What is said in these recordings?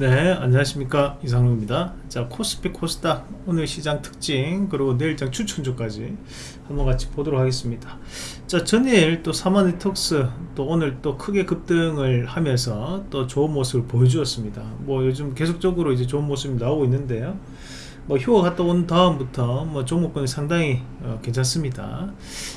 네 안녕하십니까. 이상로입니다. 자 코스피 코스닥 오늘 시장 특징 그리고 내일장 추천주까지 한번 같이 보도록 하겠습니다. 자 전일 또 사마니톡스 또 오늘 또 크게 급등을 하면서 또 좋은 모습을 보여주었습니다. 뭐 요즘 계속적으로 이제 좋은 모습이 나오고 있는데요. 뭐 휴가 갔다 온 다음부터 뭐 종목군이 상당히 어, 괜찮습니다.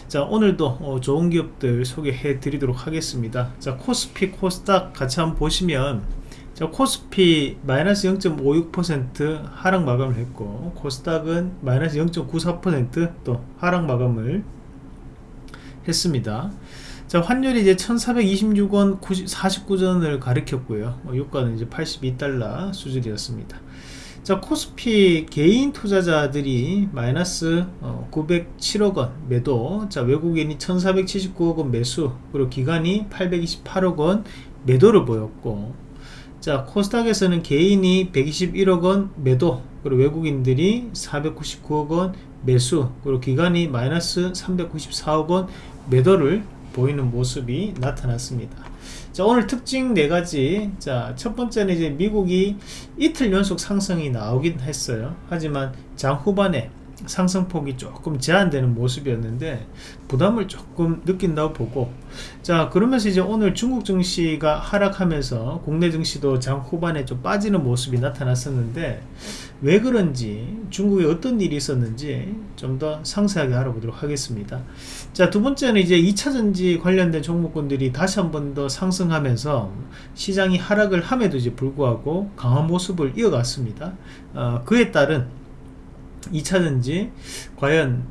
자 오늘도 어, 좋은 기업들 소개해 드리도록 하겠습니다. 자 코스피 코스닥 같이 한번 보시면 자, 코스피 마이너스 0.56% 하락 마감을 했고 코스닥은 마이너스 0.94%또 하락 마감을 했습니다. 자, 환율이 이제 1426원 49전을 가리켰고요. 어, 유가는 이제 82달러 수준이었습니다. 자, 코스피 개인 투자자들이 마이너스 어, 907억 원 매도, 자, 외국인이 1479억 원 매수, 그리고 기관이 828억 원 매도를 보였고, 자 코스닥에서는 개인이 121억원 매도 그리고 외국인들이 499억원 매수 그리고 기관이 마이너스 394억원 매도를 보이는 모습이 나타났습니다. 자 오늘 특징 네가지. 자첫 번째는 이제 미국이 이틀 연속 상승이 나오긴 했어요. 하지만 장 후반에 상승폭이 조금 제한되는 모습이었는데 부담을 조금 느낀다고 보고. 자 그러면서 이제 오늘 중국 증시가 하락하면서 국내 증시도 장 후반에 좀 빠지는 모습이 나타났었는데 왜 그런지 중국에 어떤 일이 있었는지 좀 더 상세하게 알아보도록 하겠습니다. 자 두 번째는 이제 2차전지 관련된 종목군들이 다시 한 번 더 상승하면서 시장이 하락을 함에도 이제 불구하고 강한 모습을 이어갔습니다. 어, 그에 따른 2차전지 과연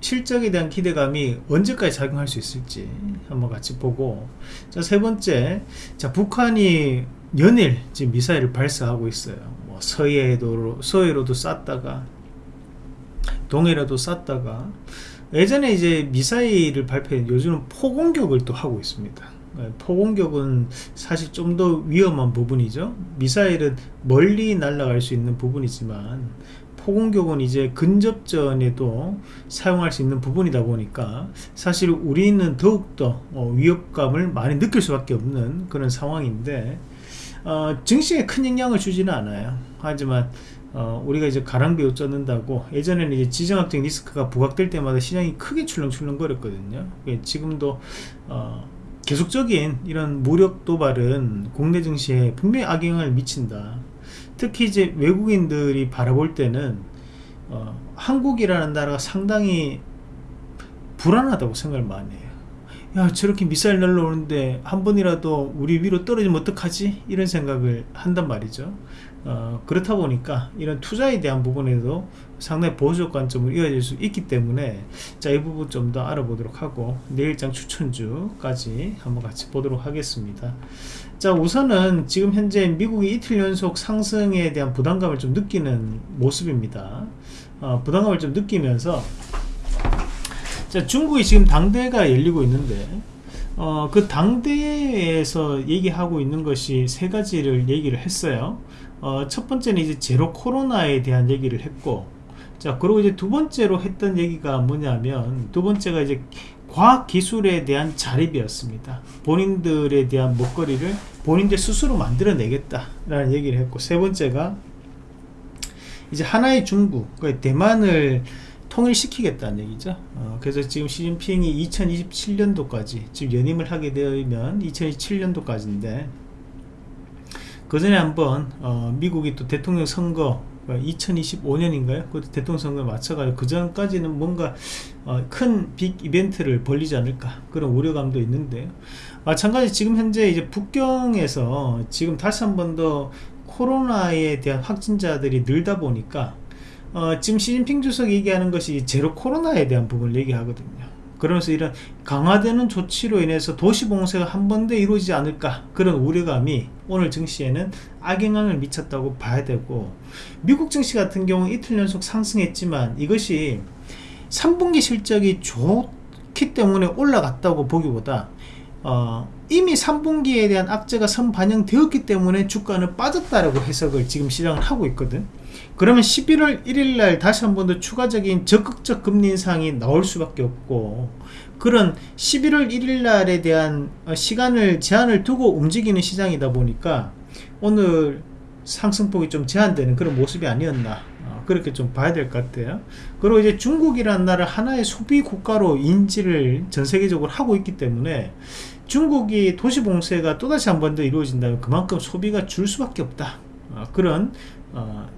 실적에 대한 기대감이 언제까지 작용할 수 있을지 한번 같이 보고. 자 세 번째. 자 북한이 연일 지금 미사일을 발사하고 있어요. 뭐 서해도 서해로도 쐈다가 동해로도 쐈다가. 예전에 이제 미사일을 발표해 요즘은 포공격을 또 하고 있습니다. 네, 포공격은 사실 좀 더 위험한 부분이죠. 미사일은 멀리 날아갈 수 있는 부분이지만 포공격은 이제 근접전에도 사용할 수 있는 부분이다 보니까 사실 우리는 더욱더 어, 위협감을 많이 느낄 수밖에 없는 그런 상황인데 어, 증시에 큰 영향을 주지는 않아요. 하지만 어, 우리가 이제 가랑비옷 쫓는다고 예전에는 이제 지정학적 리스크가 부각될 때마다 시장이 크게 출렁출렁 거렸거든요. 예, 지금도 어, 계속적인 이런 무력 도발은 국내 증시에 분명히 악영향을 미친다 특히 이제 외국인들이 바라볼 때는 어, 한국이라는 나라가 상당히 불안하다고 생각을 많이 해요. 야 저렇게 미사일 날라오는데 한 번이라도 우리 위로 떨어지면 어떡하지? 이런 생각을 한단 말이죠 어, 그렇다 보니까 이런 투자에 대한 부분에도 상당히 보수적 관점을 이어질 수 있기 때문에 자 이 부분 좀 더 알아보도록 하고 내일장 추천주까지 한번 같이 보도록 하겠습니다. 자 우선은 지금 현재 미국이 이틀 연속 상승에 대한 부담감을 좀 느끼는 모습입니다. 어, 부담감을 좀 느끼면서 자 중국이 지금 당대가 열리고 있는데 어, 그 당대에서 얘기하고 있는 것이 세 가지를 얘기를 했어요 어, 첫 번째는 이제 제로 코로나에 대한 얘기를 했고 자 그리고 이제 두 번째로 했던 얘기가 뭐냐면 두 번째가 이제 과학기술에 대한 자립이었습니다. 본인들에 대한 먹거리를 본인들 스스로 만들어내겠다 라는 얘기를 했고 세 번째가 이제 하나의 중국 그 대만을 통일시키겠다는 얘기죠. 어, 그래서 지금 시진핑이 2027년도까지 지금 연임을 하게 되면 2027년도까지인데 그 전에 한번 어, 미국이 또 대통령 선거 2025년인가요? 그 대통령 선거에 맞춰가지고 그 전까지는 뭔가 어, 큰 빅 이벤트를 벌리지 않을까 그런 우려감도 있는데요. 마찬가지 지금 현재 이제 북경에서 지금 다시 한 번 더 코로나에 대한 확진자들이 늘다 보니까 어, 지금 시진핑 주석이 얘기하는 것이 제로 코로나에 대한 부분을 얘기하거든요. 그러면서 이런 강화되는 조치로 인해서 도시 봉쇄가 한 번 더 이루어지지 않을까 그런 우려감이 오늘 증시에는 악영향을 미쳤다고 봐야 되고 미국 증시 같은 경우 이틀 연속 상승했지만 이것이 3분기 실적이 좋기 때문에 올라갔다고 보기보다 어, 이미 3분기에 대한 악재가 선반영되었기 때문에 주가는 빠졌다라고 해석을 지금 시장을 하고 있거든 그러면 11월 1일날 다시 한 번 더 추가적인 적극적 금리 인상이 나올 수밖에 없고 그런 11월 1일날에 대한 어, 시간을 제한을 두고 움직이는 시장이다 보니까 오늘 상승폭이 좀 제한되는 그런 모습이 아니었나 어, 그렇게 좀 봐야 될 것 같아요. 그리고 이제 중국이라는 나라 하나의 소비 국가로 인지를 전 세계적으로 하고 있기 때문에 중국이 도시 봉쇄가 또다시 한 번 더 이루어진다면 그만큼 소비가 줄 수밖에 없다. 어, 그런 어,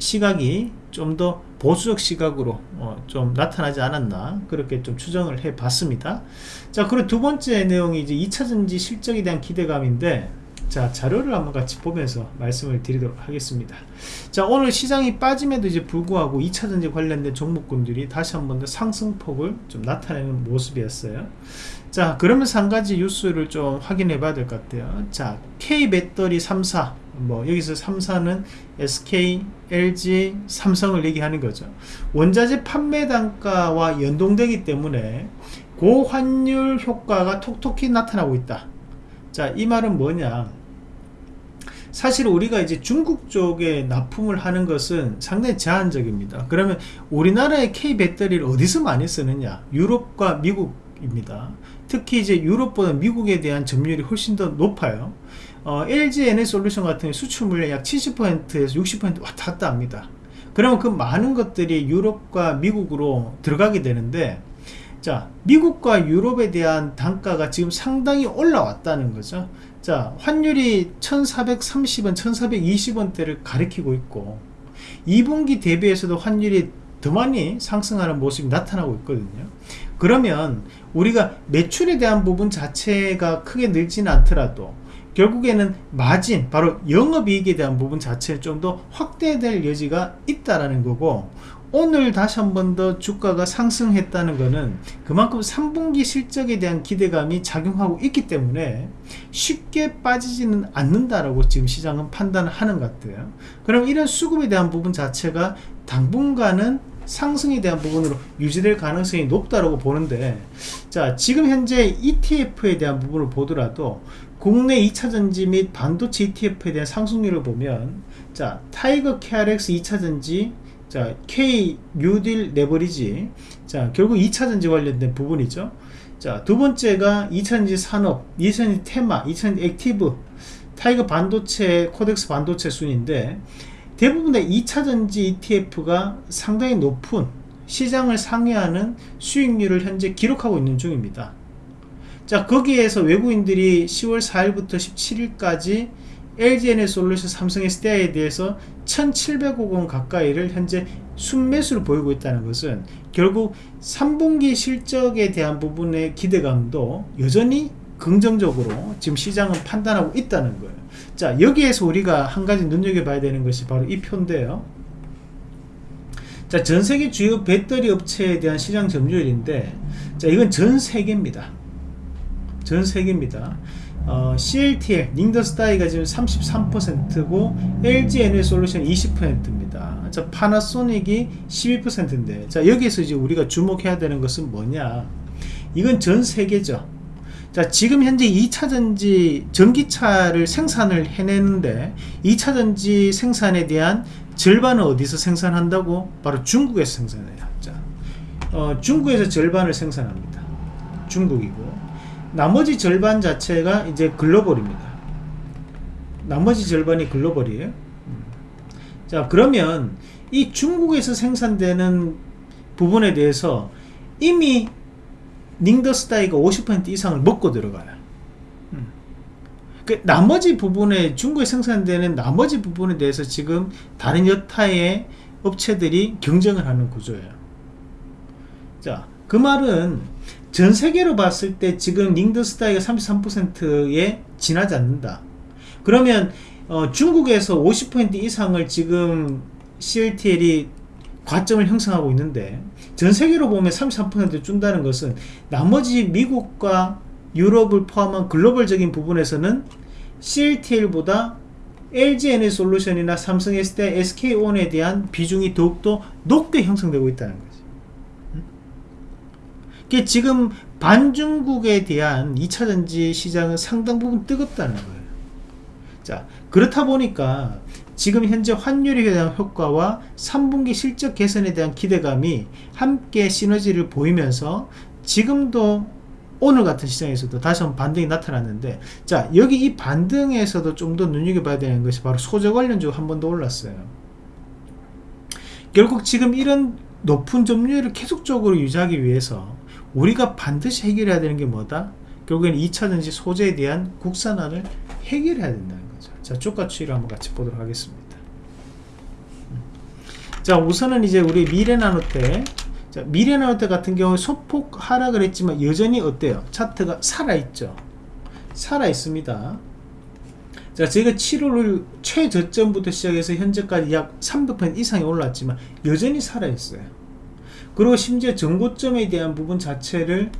시각이 좀 더 보수적 시각으로 어, 좀 나타나지 않았나 그렇게 좀 추정을 해 봤습니다. 자 그리고 두 번째 내용이 이제 2차전지 실적에 대한 기대감인데 자 자료를 한번 같이 보면서 말씀을 드리도록 하겠습니다. 자 오늘 시장이 빠짐에도 이제 불구하고 2차전지 관련된 종목군들이 다시 한번 더 상승폭을 좀 나타내는 모습이었어요. 자 그러면서 한 가지 뉴스를 좀 확인해 봐야 될 것 같아요. 자 K배터리 3사 뭐 여기서 3사는 SK, LG, 삼성을 얘기하는 거죠. 원자재 판매 단가와 연동되기 때문에 고환율 효과가 톡톡히 나타나고 있다. 자 이 말은 뭐냐? 사실 우리가 이제 중국 쪽에 납품을 하는 것은 상당히 제한적입니다. 그러면 우리나라의 K 배터리를 어디서 많이 쓰느냐? 유럽과 미국입니다. 특히 이제 유럽보다 미국에 대한 점유율이 훨씬 더 높아요 어, LG 에너솔루션 같은 수출 물량 약 70%에서 60% 왔다 갔다 합니다. 그러면 그 많은 것들이 유럽과 미국으로 들어가게 되는데 자 미국과 유럽에 대한 단가가 지금 상당히 올라왔다는 거죠. 자 환율이 1430원 1420원대를 가리키고 있고 2분기 대비해서도 환율이 더 많이 상승하는 모습이 나타나고 있거든요. 그러면 우리가 매출에 대한 부분 자체가 크게 늘지는 않더라도 결국에는 마진 바로 영업이익에 대한 부분 자체를 좀 더 확대될 여지가 있다라는 거고 오늘 다시 한 번 더 주가가 상승했다는 것은 그만큼 3분기 실적에 대한 기대감이 작용하고 있기 때문에 쉽게 빠지지는 않는다라고 지금 시장은 판단하는 것 같아요. 그럼 이런 수급에 대한 부분 자체가 당분간은 상승에 대한 부분으로 유지될 가능성이 높다고 보는데 자 지금 현재 ETF에 대한 부분을 보더라도 국내 2차전지 및 반도체 ETF에 대한 상승률을 보면 자 타이거 KRX 2차전지 자 K 뉴딜 레버리지 자 결국 2차전지 관련된 부분이죠. 자 두번째가 2차전지 산업 2차전지 테마 2차전지 active 타이거 반도체 코덱스 반도체 순인데 대부분의 2차전지 ETF가 상당히 높은 시장을 상회하는 수익률을 현재 기록하고 있는 중입니다 자 거기에서 외국인들이 10월 4일부터 17일까지 LG에너솔루션 삼성 SDI에 대해서 1700억 원 가까이를 현재 순매수를 보이고 있다는 것은 결국 3분기 실적에 대한 부분의 기대감도 여전히 긍정적으로 지금 시장은 판단하고 있다는 거예요. 자 여기에서 우리가 한 가지 눈여겨봐야 되는 것이 바로 이 표인데요. 자 전세계 주요 배터리 업체에 대한 시장 점유율인데 자 이건 전세계입니다 전 세계입니다 어, CLTL, 닝더스타이가 지금 33%고 LG 에너솔루션 20%입니다. 자, 파나소닉이 12%인데 자, 여기서 이제 우리가 주목해야 되는 것은 뭐냐? 이건 전 세계죠. 자, 지금 현재 2차전지 전기차를 생산을 해내는데 2차전지 생산에 대한 절반은 어디서 생산한다고? 바로 중국에서 생산해요. 자, 어, 중국에서 절반을 생산합니다. 중국이고 나머지 절반 자체가 이제 글로벌입니다. 나머지 절반이 글로벌이에요. 자 그러면 이 중국에서 생산되는 부분에 대해서 이미 닝더스타이가 50% 이상을 먹고 들어가요. 그 나머지 부분에 중국에 생산되는 나머지 부분에 대해서 지금 다른 여타의 업체들이 경쟁을 하는 구조예요. 자, 그 말은 전 세계로 봤을 때 지금 닝더스타이가 33%에 지나지 않는다. 그러면 어, 중국에서 50% 이상을 지금 CLTL이 과점을 형성하고 있는데 전 세계로 보면 33% 준다는 것은 나머지 미국과 유럽을 포함한 글로벌적인 부분에서는 CLTL보다 LG 에너솔루션이나 삼성 SDI, SK온에 대한 비중이 더욱더 높게 형성되고 있다는 거 죠. 지금 반중국에 대한 2차전지 시장은 상당 부분 뜨겁다는 거예요. 자, 그렇다 보니까 지금 현재 환율에 대한 효과와 3분기 실적 개선에 대한 기대감이 함께 시너지를 보이면서 지금도 오늘 같은 시장에서도 다시 한번 반등이 나타났는데 자 여기 이 반등에서도 좀 더 눈여겨봐야 되는 것이 바로 소재 관련주 한번 더 올랐어요 결국 지금 이런 높은 점유율을 계속적으로 유지하기 위해서 우리가 반드시 해결해야 되는 게 뭐다? 결국에는 2차전지 소재에 대한 국산화를 해결해야 된다는 거죠 자 주가 추이를 한번 같이 보도록 하겠습니다 자 우선은 이제 우리 미래나노테 자, 미래나노테 같은 경우 소폭 하락을 했지만 여전히 어때요? 차트가 살아있죠. 살아있습니다. 자, 제가 7월 최저점부터 시작해서 현재까지 약 300% 이상이 올랐지만 여전히 살아있어요. 그리고 심지어 전고점에 대한 부분 자체를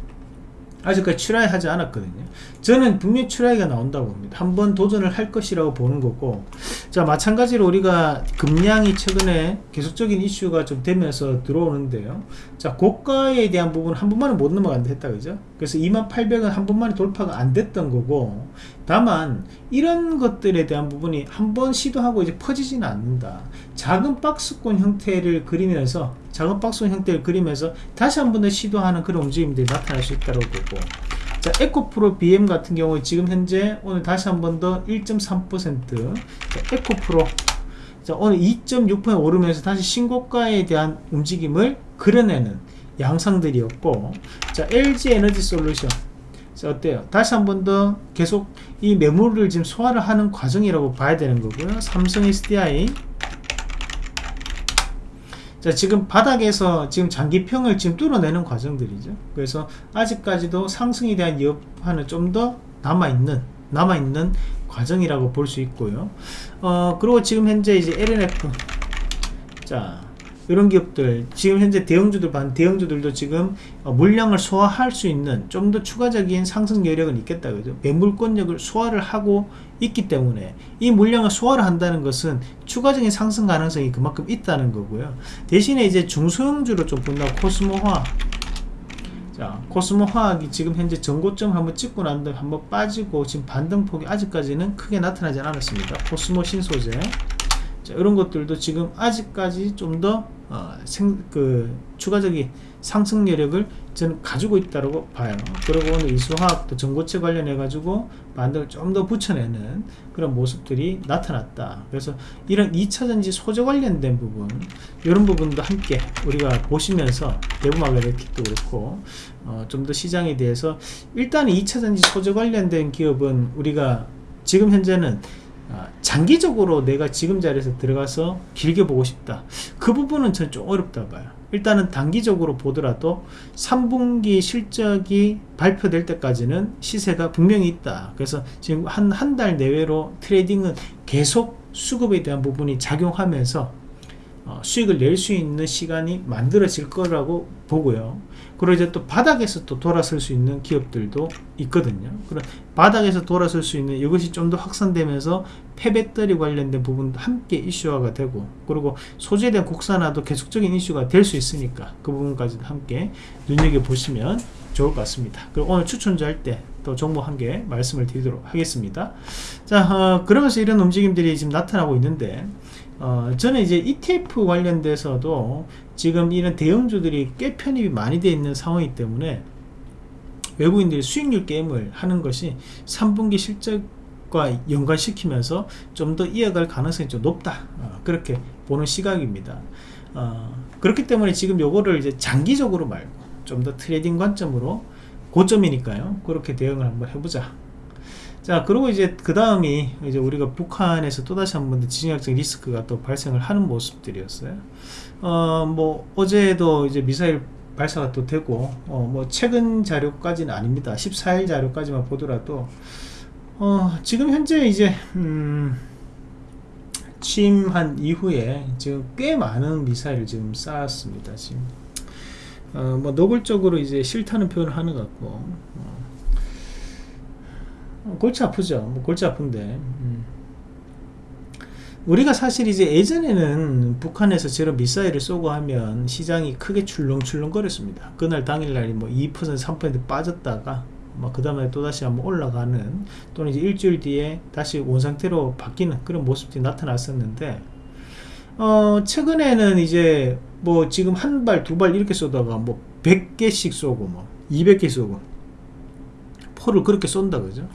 아직까지 출하하지 않았거든요 저는 분명히 출하가 나온다고 봅니다. 한번 도전을 할 것이라고 보는 거고 자 마찬가지로 우리가 금량이 최근에 계속적인 이슈가 좀 되면서 들어오는데요. 자 고가에 대한 부분 한 번만에 못 넘어간다 했다 그죠? 그래서 2800은 한 번만에 돌파가 안 됐던 거고 다만 이런 것들에 대한 부분이 한 번 시도하고 이제 퍼지지는 않는다. 작은 박스권 형태를 그리면서 작은 박스권 형태를 그리면서 다시 한 번 더 시도하는 그런 움직임들이 나타날 수 있다고 보고 자 에코프로 BM 같은 경우 지금 현재 오늘 다시 한 번 더 1.3% 에코프로. 자 오늘 2.6% 오르면서 다시 신고가에 대한 움직임을 그려내는 양상들이었고 자 LG 에너지 솔루션. 자 어때요? 다시 한 번 더 계속 이 매물을 지금 소화를 하는 과정이라고 봐야 되는 거고요. 삼성 SDI 자 지금 바닥에서 지금 장기평을 지금 뚫어내는 과정들이죠. 그래서 아직까지도 상승에 대한 여파는 좀 더 남아있는 남아있는 과정이라고 볼 수 있고요. 어 그리고 지금 현재 이제 LNF 자 이런 기업들 지금 현재 대형주들 반 대형주들도 지금 어, 물량을 소화할 수 있는 좀 더 추가적인 상승 여력은 있겠다 그죠. 매물권력을 소화를 하고 있기 때문에 이 물량을 소화를 한다는 것은 추가적인 상승 가능성이 그만큼 있다는 거고요. 대신에 이제 중소형주로 좀 본다고 코스모화. 자 코스모 화학이 지금 현재 전고점 한번 찍고 난 다음에 한번 빠지고 지금 반등폭이 아직까지는 크게 나타나지 않았습니다. 코스모 신소재. 자, 이런 것들도 지금 아직까지 좀 더 어, 그 추가적인 상승 여력을 저는 가지고 있다고 봐요. 그리고 오늘 이수화학도 전고체 관련해 가지고 반등을 좀 더 붙여내는 그런 모습들이 나타났다. 그래서 이런 2차전지 소재 관련된 부분 이런 부분도 함께 우리가 보시면서 대부마그네틱도 그렇고 어, 좀 더 시장에 대해서 일단 2차전지 소재 관련된 기업은 우리가 지금 현재는 아, 장기적으로 내가 지금 자리에서 들어가서 길게 보고 싶다. 그 부분은 저는 좀 어렵다 봐요. 일단은 단기적으로 보더라도 3분기 실적이 발표될 때까지는 시세가 분명히 있다. 그래서 지금 한 한 달 내외로 트레이딩은 계속 수급에 대한 부분이 작용하면서 어, 수익을 낼 수 있는 시간이 만들어질 거라고 보고요. 그리고 이제 또 바닥에서 또 돌아설 수 있는 기업들도 있거든요. 그런 바닥에서 돌아설 수 있는 이것이 좀 더 확산되면서 폐배터리 관련된 부분도 함께 이슈화가 되고 그리고 대한 국산화도 계속적인 이슈가 될 수 있으니까 그 부분까지도 함께 눈여겨보시면 좋을 것 같습니다. 그리고 오늘 추천주 할 때 또 정보 한 개 말씀을 드리도록 하겠습니다. 자 어, 그러면서 이런 움직임들이 지금 나타나고 있는데 어, 저는 이제 ETF 관련돼서도 지금 이런 대형주들이 꽤 편입이 많이 되어 있는 상황이기 때문에 외국인들이 수익률 게임을 하는 것이 3분기 실적과 연관시키면서 좀 더 이어갈 가능성이 좀 높다. 어, 그렇게 보는 시각입니다. 어, 그렇기 때문에 지금 요거를 이제 장기적으로 말고 좀 더 trading 관점으로 고점이니까요. 그렇게 대응을 한번 해보자 자 그리고 이제 그 다음이 이제 우리가 북한에서 또다시 한번 지정학적 리스크가 또 발생을 하는 모습들이었어요. 어 뭐 어제도 이제 미사일 발사가 또 되고 어 뭐 최근 자료까지는 아닙니다. 14일 자료까지만 보더라도 어 지금 현재 이제 음 취임한 이후에 지금 꽤 많은 미사일을 지금 쌓았습니다 지금. 어 뭐 노골적으로 이제 싫다는 표현을 하는 것 같고 어 골치 아프죠. 뭐 골치 아픈데. 음. 우리가 사실 이제 예전에는 북한에서 저런 미사일을 쏘고 하면 시장이 크게 출렁출렁 거렸습니다. 그날 당일날이 뭐 2% 3% 빠졌다가 뭐그 다음에 또다시 한번 올라가는 또는 이제 일주일 뒤에 다시 원상태로 바뀌는 그런 모습들이 나타났었는데 어 최근에는 이제 뭐 지금 한 발 두 발 이렇게 쏘다가 뭐 100개씩 쏘고 뭐 200개 쏘고 포를 그렇게 쏜다 그죠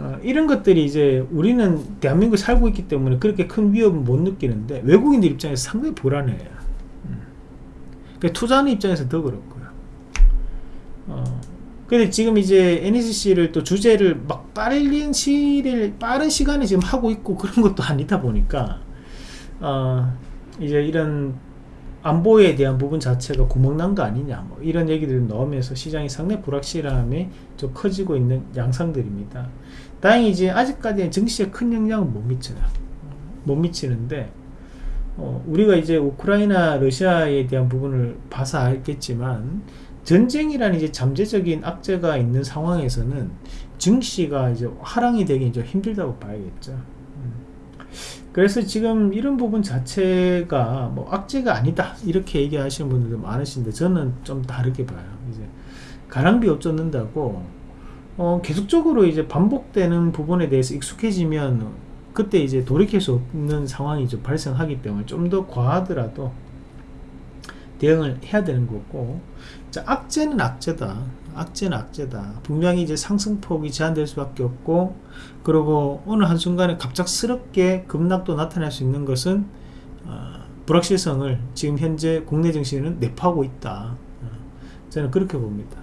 어, 이런 것들이 이제 우리는 대한민국에 살고 있기 때문에 그렇게 큰 위협은 못 느끼는데 외국인들 입장에서 상당히 불안해요 음. 그러니까 투자하는 입장에서 더 그렇고요 어, 근데 지금 이제 NCC를 또 주제를 막 빠른 시를 빠른 시간에 지금 하고 있고 그런 것도 아니다 보니까 어, 이제 이런 안보에 대한 부분 자체가 구멍난 거 아니냐 뭐 이런 얘기들을 넣으면서 시장이 상당히 불확실함이 좀 커지고 있는 양상들입니다 다행히 이제 아직까지는 증시에 큰 영향은 못 미쳐요 못 미치는데 어, 우리가 이제 우크라이나 러시아에 대한 부분을 봐서 알겠지만 전쟁이라는 이제 잠재적인 악재가 있는 상황에서는 증시가 이제 하락이 되기 좀 힘들다고 봐야겠죠. 음. 그래서 지금 이런 부분 자체가 뭐 악재가 아니다 이렇게 얘기하시는 분들도 많으신데 저는 좀 다르게 봐요. 이제 가랑비 없쫓는다고 어 계속적으로 이제 반복되는 부분에 대해서 익숙해지면 그때 이제 돌이킬 수 없는 상황이 좀 발생하기 때문에 좀 더 과하더라도 대응을 해야 되는 거고. 자, 악재는 악재다. 악재는 악재다. 분명히 이제 상승폭이 제한될 수밖에 없고 그리고 어느 한순간에 갑작스럽게 급락도 나타날 수 있는 것은 어, 불확실성을 지금 현재 국내 증시는 내파하고 있다. 어, 저는 그렇게 봅니다.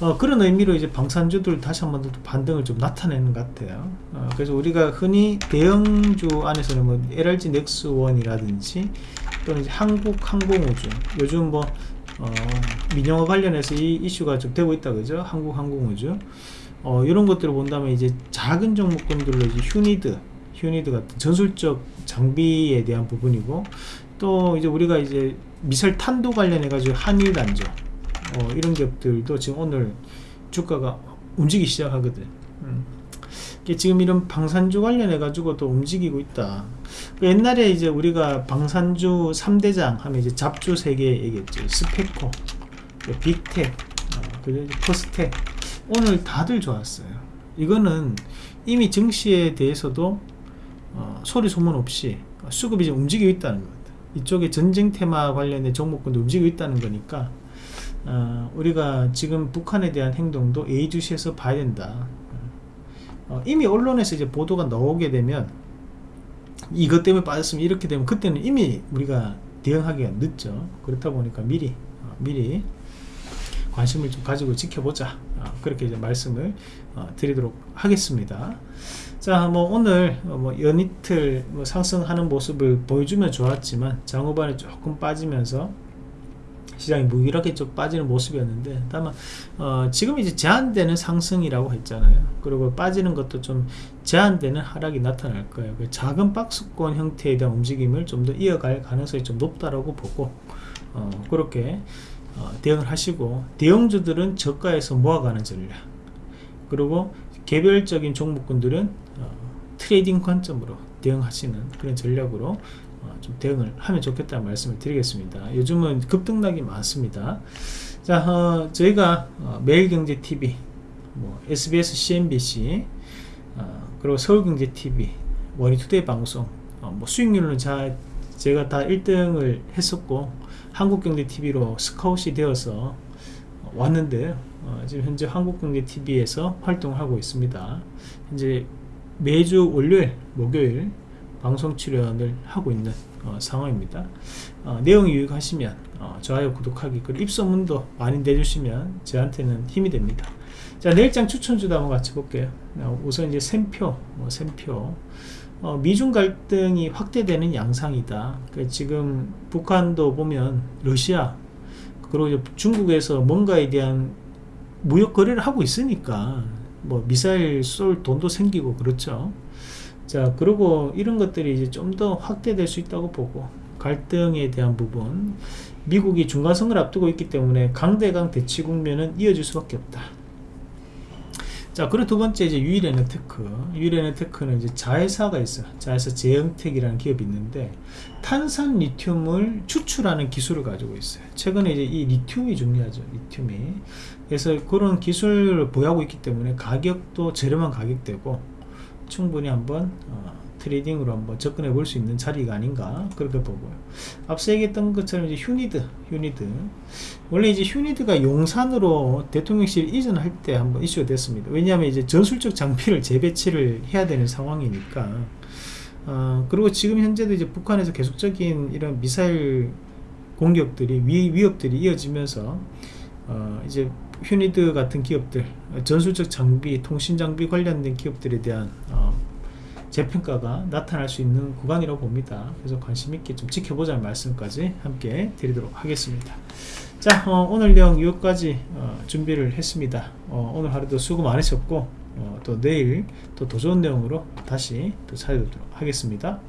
어, 그런 의미로 이제 방산주들 다시 한 번 더 반등을 좀 나타내는 것 같아요. 어, 그래서 우리가 흔히 대형주 안에서는 뭐 LRG 넥스원이라든지 또는 이제 한국항공우주 요즘 뭐 어, 민영화 관련해서 이 이슈가 좀 되고 있다 그죠? 한국항공우주 어, 이런 것들을 본다면 이제 작은 종목군들로 이제 휴니드 휴니드 같은 전술적 장비에 대한 부분이고 또 이제 우리가 이제 미설 탄도 관련해 가지고 한일단죠 어, 이런 기업들도 지금 오늘 주가가 움직이기 시작하거든 음. 지금 이런 방산주 관련해 가지고 또 움직이고 있다. 그 옛날에 이제 우리가 방산주 3대장 하면 이제 잡주 세개 얘기했죠. 스페코 그 빅텍 어, 포스텍. 오늘 다들 좋았어요. 이거는 이미 증시에 대해서도 어, 소리 소문 없이 수급이 좀 움직이고 있다는 겁니다. 이쪽에 전쟁 테마 관련된 종목군도 움직이고 있다는 거니까 어, 우리가 지금 북한에 대한 행동도 예의주시해서 봐야 된다 어, 이미 언론에서 이제 보도가 나오게 되면 이것 때문에 빠졌으면 이렇게 되면 그때는 이미 우리가 대응하기가 늦죠. 그렇다 보니까 미리 어, 미리 관심을 좀 가지고 지켜보자. 어, 그렇게 이제 말씀을 어, 드리도록 하겠습니다. 자뭐 오늘 뭐 연이틀 뭐 상승하는 모습을 보여주면 좋았지만 장후반에 조금 빠지면서 시장이 무기력하게 좀 빠지는 모습이었는데 다만 어, 지금 이제 제한되는 상승이라고 했잖아요. 그리고 빠지는 것도 좀 제한되는 하락이 나타날 거예요. 그 작은 박스권 형태에 대한 움직임을 좀 더 이어갈 가능성이 좀 높다라고 보고 어, 그렇게 어, 대응을 하시고 대형주들은 저가에서 모아가는 전략 그리고 개별적인 종목군들은 어, trading 관점으로 대응하시는 그런 전략으로 좀 대응을 하면 좋겠다는 말씀을 드리겠습니다. 요즘은 급등락이 많습니다. 자 어, 저희가 어, 매일경제TV 뭐 SBS CNBC 어, 그리고 서울경제TV 머니투데이 방송 어, 뭐 수익률은 자, 제가 다 1등을 했었고 한국경제TV로 스카웃이 되어서 왔는데요 어, 지금 현재 한국경제TV에서 활동하고 있습니다. 현재 매주 월요일 목요일 방송 출연을 하고 있는 어, 상황입니다. 어, 내용이 유익하시면 어, 좋아요 구독하기 그리고 입소문도 많이 내주시면 저한테는 힘이 됩니다. 자 내일장 추천주도 한번 같이 볼게요. 어, 우선 이제 샘표 뭐 샘표. 어, 미중 갈등이 확대되는 양상이다. 그 지금 북한도 보면 러시아 그리고 중국에서 뭔가에 대한 무역 거래를 하고 있으니까 뭐 미사일 쏠 돈도 생기고 그렇죠 자 그리고 이런 것들이 이제 좀 더 확대될 수 있다고 보고 갈등에 대한 부분 미국이 중간선을 앞두고 있기 때문에 강대강 대치 국면은 이어질 수밖에 없다. 자 그리고 두 번째 이제 유일에너테크. 유일에너테크는 이제 자회사가 있어요. 자회사 제영텍이라는 기업이 있는데 탄산 리튬을 추출하는 기술을 가지고 있어요. 최근에 이제 이 리튬이 중요하죠 리튬이. 그래서 그런 기술을 보유하고 있기 때문에 가격도 저렴한 가격대고 충분히 한번 어, trading으로 한번 접근해 볼 수 있는 자리가 아닌가 그렇게 보고요. 앞서 얘기했던 것처럼 이제 휴니드 휴니드. 원래 이제 휴니드가 용산으로 대통령실 이전할 때 한번 이슈가 됐습니다. 왜냐하면 이제 전술적 장비를 재배치를 해야 되는 상황이니까. 어, 그리고 지금 현재도 이제 북한에서 계속적인 이런 미사일 공격들이 위, 위협들이 이어지면서 어, 이제 휴니드 같은 기업들 전술적 장비 통신 장비 관련된 기업들에 대한 어, 재평가가 나타날 수 있는 구간이라고 봅니다. 그래서 관심 있게 좀 지켜보자는 말씀까지 함께 드리도록 하겠습니다. 자 어, 오늘 내용 여기까지 어, 준비를 했습니다. 어, 오늘 하루도 수고 많으셨고 어, 또 내일 또 더 좋은 내용으로 다시 또 찾아뵙도록 하겠습니다